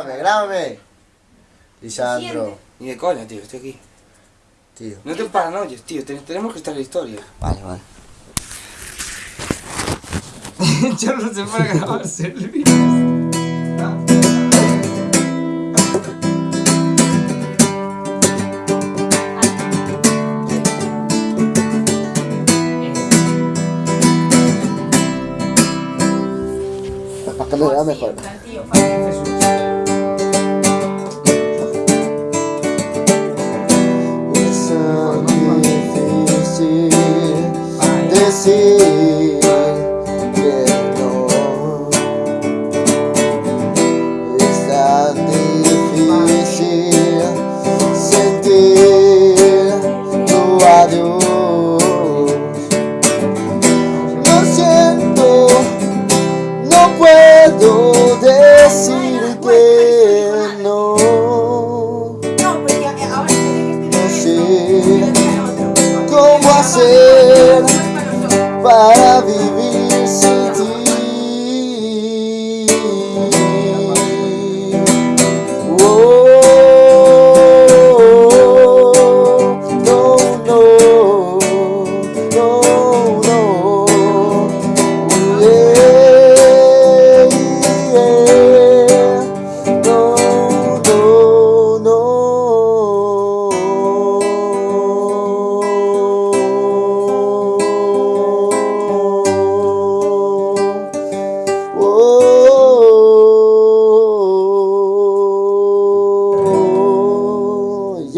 Grábame, grábame. Lisandro. Ni de coña, tío, estoy aquí. Tío. No te paranoies, tío, te- tenemos que estar en la historia. Vale, vale. Yo no sé para grabarse el vídeo. Para que me vea mejor. Decir que no. Es tan difícil sentir tu adiós. Lo siento, no puedo decir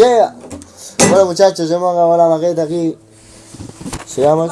Bueno muchachos, hemos acabado la maqueta aquí. Sigamos.